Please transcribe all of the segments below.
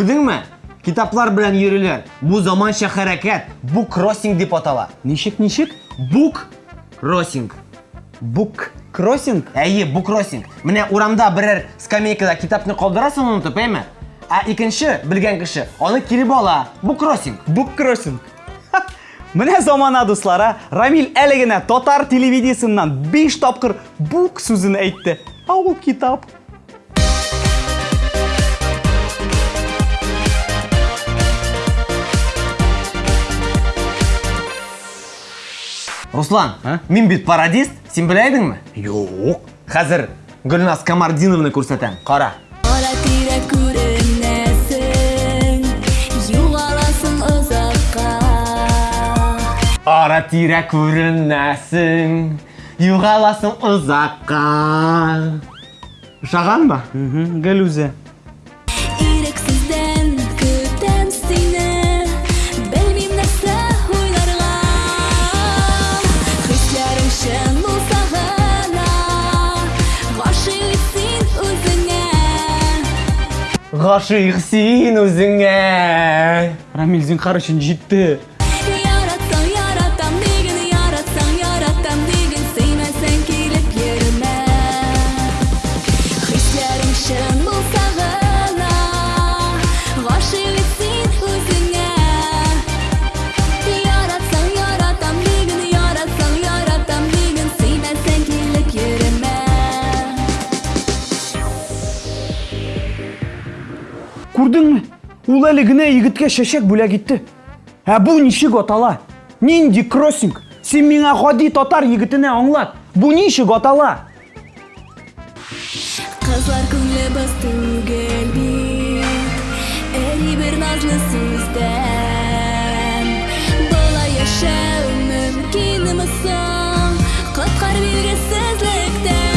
Күрдеңме? Китаплар белән йөриләр. Бу заманча хәрәкәт. Бу кроссинг дип атала. Ничек, ничек? Бук кроссинг. Бук кроссинг? Әйе, бук кроссинг. Менә урамда берәр скамейкада китапны калдырасың унутып, әйме? Ә икенче белгән кеше аны кире ала. Бу кроссинг. Бук кроссинг. Ха! Менә замана дуслара, Рамил әле генә татар телевидениесеннән 5 тапкыр бук сүзен әйтте. А ул китап. Руслан, Ә? мин бит пародист, син белә идеңме? Юк. Хәзер Гөлназ Камардиновны күрсәтәм. Кара. Ара тирә күренәсең, югаласың озакка. Ара тирә күренәсең, югаласың Гашыйк син үзеңә. Рамил зинһар өчен җитте. Күрдеңме? Ул әле генә егеткә чәчәк бүләк итте. Ә бу ничек атала? Нинди кроссинг? Син миңа гади татар егетенә аңлат. Бу ничек атала? Кызлар күңле без түгел бит Эри бер назлы сүздән Болай яшәү мөмкинме соң Коткар биргесезлектән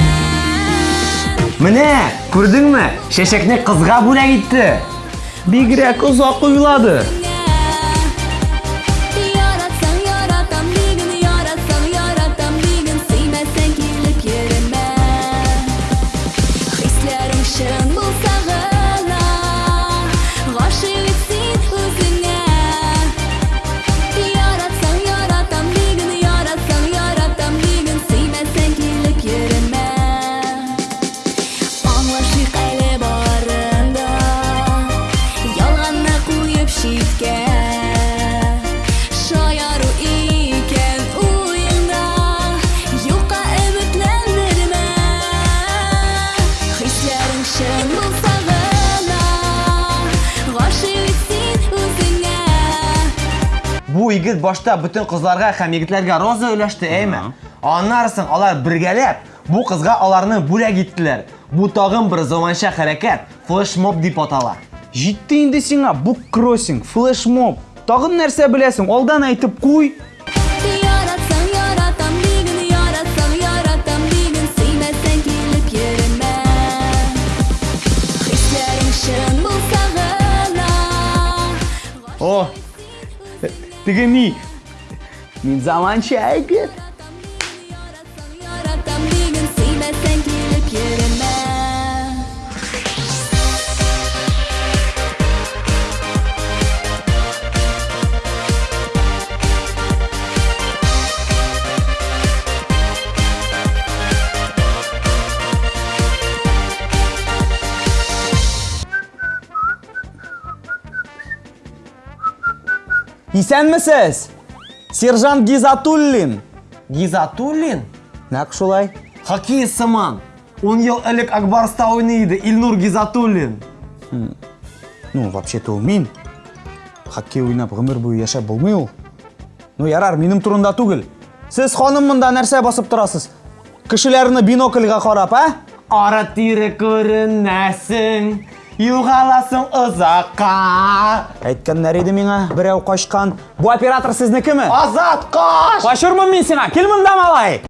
Менә, күрдеңме? Чәчәкне кызга бүләк итте. bigrakka uzoq qo'yiladi Бу егет башта бөтен кызларга һәм егетләргә роза өләште, әйме? Аннарсын алар бергәләп бу кызга аларны бүләк иттеләр. Бу тагын бер заманча хәрәкәт, флешмоб дип атала. Җитте инде сиңа бук кроссинг, флешмоб. Тагын нәрсә беләсең? Алдан әйтеп куй. دیگه نی. این زمان چه Исәнмесез? Сержант Гизатуллин. Гизатуллин? Нәк шулай. Хоккей сыман. 10 ел элек Акбарста уйный иде Илнур Гизатуллин. Ну, вообще-то ул мин. Хоккей уйнап гомер буе яшәп булмый ул. Ну, ярар, минем турында түгел. Сез ханым монда нәрсә басып торасыз? Кешеләрне бинокльгә карап, а? Ара тире югаласың озакка. Әйткәннәр иде миңа, берәү качкан. Бу оператор сезнекеме? Азат каш! Качырмын мин сиңа. Кил монда, малай.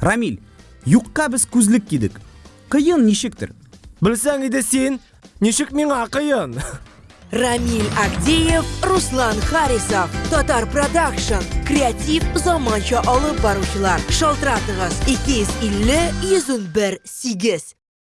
рамиль юққа біз көзлік кидік қиын нешектір білсең иде сен нешік миңа қиын? Рамиль Агдеев, руслан харисов. Татар продакшн креатив заманча алып барушылар шалтыратығыз 250 101 8